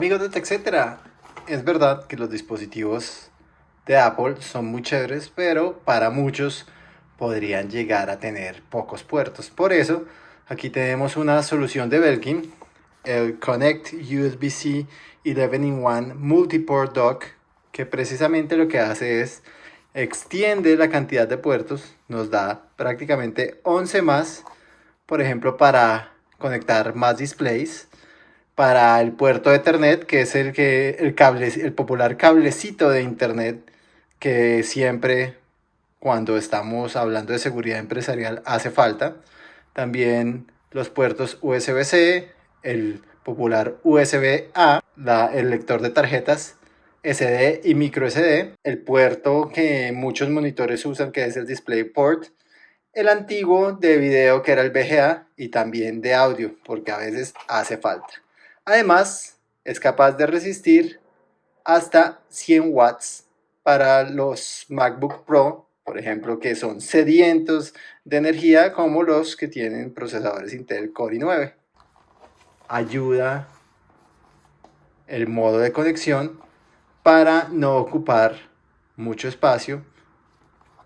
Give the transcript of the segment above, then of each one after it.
amigos de TechCetera, es verdad que los dispositivos de Apple son muy chéveres, pero para muchos podrían llegar a tener pocos puertos. Por eso, aquí tenemos una solución de Belkin, el Connect USB-C 11-in-1 Multiport Dock, que precisamente lo que hace es extiende la cantidad de puertos, nos da prácticamente 11 más, por ejemplo, para conectar más displays, para el puerto de Ethernet, que es el, que, el, cable, el popular cablecito de Internet que siempre cuando estamos hablando de seguridad empresarial hace falta. También los puertos USB-C, el popular USB-A, el lector de tarjetas SD y micro SD, el puerto que muchos monitores usan que es el DisplayPort, el antiguo de video que era el VGA y también de audio porque a veces hace falta. Además es capaz de resistir hasta 100 watts para los MacBook Pro, por ejemplo, que son sedientos de energía como los que tienen procesadores Intel Core i9. Ayuda el modo de conexión para no ocupar mucho espacio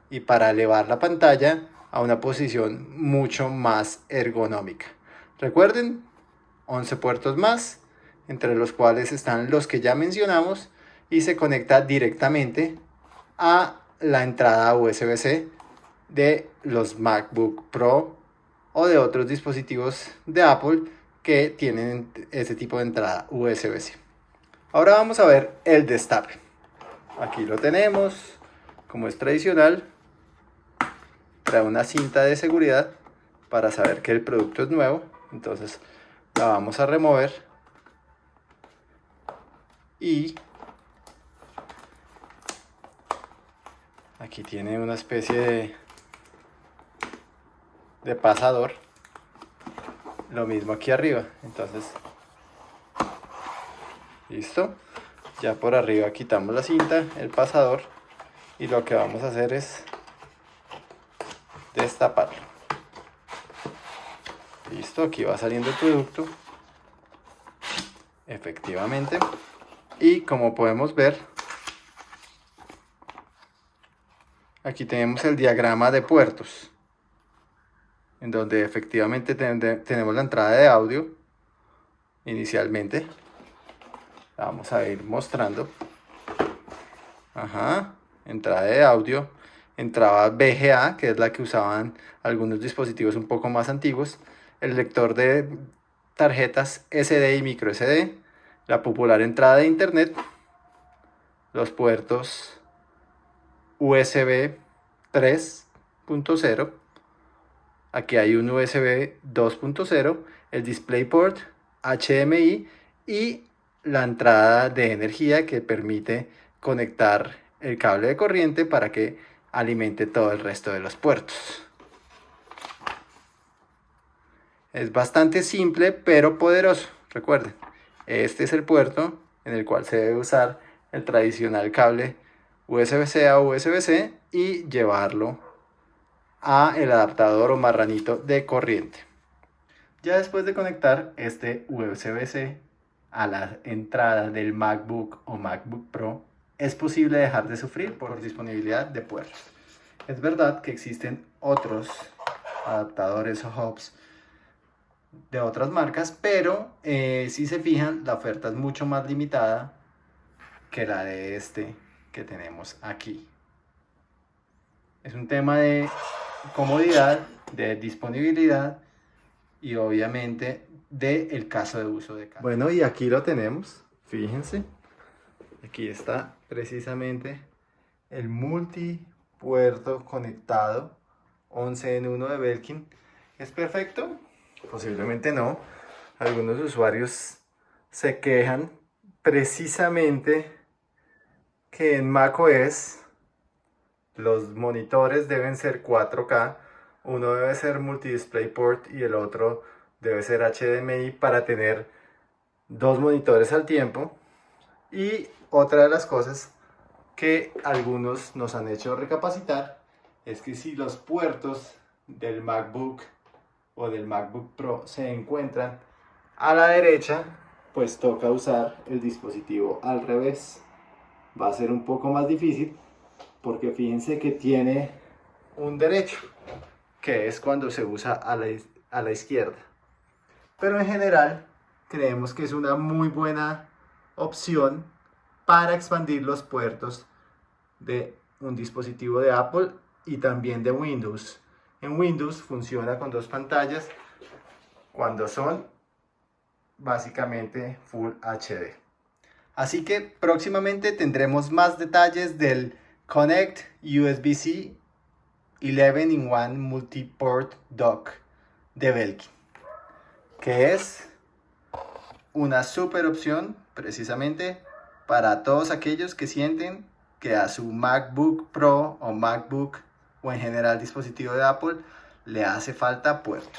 y para elevar la pantalla a una posición mucho más ergonómica. Recuerden, 11 puertos más, entre los cuales están los que ya mencionamos y se conecta directamente a la entrada USB-C de los MacBook Pro o de otros dispositivos de Apple que tienen ese tipo de entrada USB-C. Ahora vamos a ver el destape. Aquí lo tenemos, como es tradicional, trae una cinta de seguridad para saber que el producto es nuevo. Entonces la vamos a remover. Y aquí tiene una especie de, pasador. Lo mismo aquí arriba. Entonces listo. Ya por arriba quitamos la cinta el pasador. Y lo que vamos a hacer es destaparlo listo aquí va saliendo el producto. Efectivamente. Y como podemos ver aquí tenemos el diagrama de puertos en donde efectivamente tenemos la entrada de audio inicialmente. Vamos a ir mostrando. Ajá, entrada de audio, entrada VGA, que es la que usaban algunos dispositivos un poco más antiguos, el lector de tarjetas SD y micro SD, la popular entrada de internet, los puertos USB 3.0, aquí hay un USB 2.0, el DisplayPort, HDMI y la entrada de energía que permite conectar el cable de corriente para que alimente todo el resto de los puertos. Es bastante simple pero poderoso. Recuerden, este es el puerto en el cual se debe usar el tradicional cable USB-C a USB-C y llevarlo a el adaptador o marranito de corriente. Ya después de conectar este USB-C a la entrada del MacBook o MacBook Pro, es posible dejar de sufrir por disponibilidad de puertos. Es verdad que existen otros adaptadores o hubs de otras marcas, pero eh, si se fijan, la oferta es mucho más limitada que la de este que tenemos aquí. Es un tema de comodidad, de disponibilidad y obviamente del el caso de uso de casa. Bueno, y aquí lo tenemos, fíjense. Aquí está precisamente el multipuerto conectado 11 en 1 de Belkin. ¿Es perfecto? Posiblemente no. Algunos usuarios se quejan precisamente que en macOS los monitores deben ser 4K uno debe ser multi port y el otro debe ser HDMI para tener dos monitores al tiempo. Y otra de las cosas que algunos nos han hecho recapacitar es que si los puertos del MacBook o del MacBook Pro se encuentran a la derecha, pues toca usar el dispositivo al revés. Va a ser un poco más difícil porque fíjense que tiene un derecho, que es cuando se usa a la, a la izquierda. Pero en general creemos que es una muy buena opción para expandir los puertos de un dispositivo de Apple y también de Windows. En Windows funciona con dos pantallas cuando son básicamente Full HD. Así que próximamente tendremos más detalles del Connect USB-C 11 in 1 Multiport Dock de Belkin, que es una super opción precisamente para todos aquellos que sienten que a su MacBook Pro o MacBook o en general dispositivo de Apple le hace falta puertos.